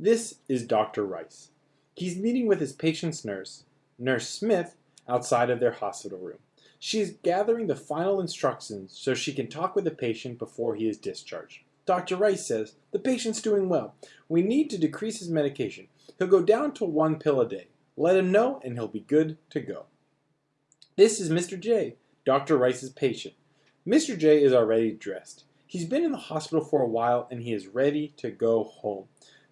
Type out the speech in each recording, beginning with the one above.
This is Dr. Rice. He's meeting with his patient's nurse, Nurse Smith, outside of their hospital room. She is gathering the final instructions so she can talk with the patient before he is discharged. Dr. Rice says, the patient's doing well. We need to decrease his medication. He'll go down to one pill a day. Let him know and he'll be good to go. This is Mr. J, Dr. Rice's patient. Mr. J is already dressed. He's been in the hospital for a while and he is ready to go home.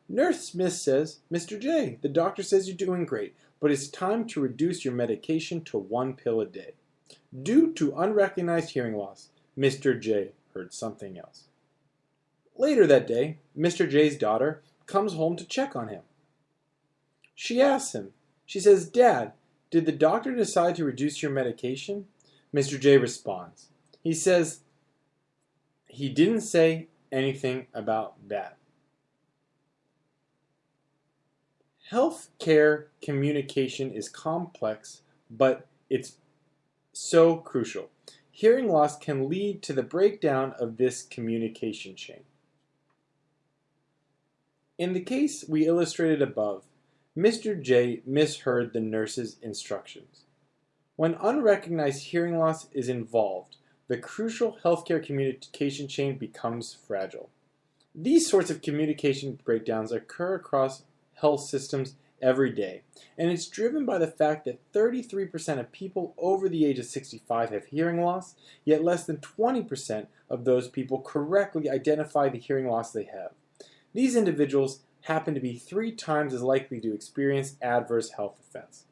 Nurse Smith says, Mr. J, the doctor says you're doing great, but it's time to reduce your medication to one pill a day. Due to unrecognized hearing loss, Mr. J heard something else. Later that day, Mr. J's daughter comes home to check on him. She asks him, she says, Dad, did the doctor decide to reduce your medication? Mr. J responds. He says, he didn't say anything about that. Healthcare communication is complex, but it's so crucial. Hearing loss can lead to the breakdown of this communication chain. In the case we illustrated above, Mr. J misheard the nurse's instructions. When unrecognized hearing loss is involved, the crucial healthcare communication chain becomes fragile. These sorts of communication breakdowns occur across health systems every day, and it's driven by the fact that 33% of people over the age of 65 have hearing loss, yet less than 20% of those people correctly identify the hearing loss they have. These individuals happen to be three times as likely to experience adverse health effects.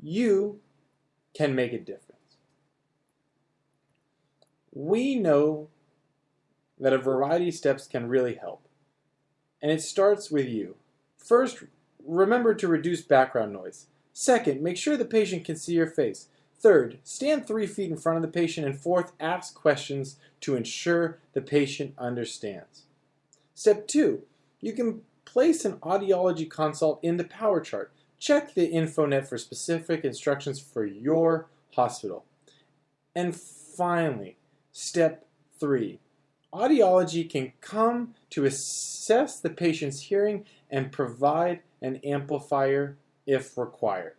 You can make a difference. We know that a variety of steps can really help, and it starts with you. First, remember to reduce background noise. Second, make sure the patient can see your face. Third, stand three feet in front of the patient. And fourth, ask questions to ensure the patient understands. Step two, you can place an audiology consult in the power chart. Check the InfoNet for specific instructions for your hospital. And finally, step three, audiology can come to assess the patient's hearing and provide an amplifier if required.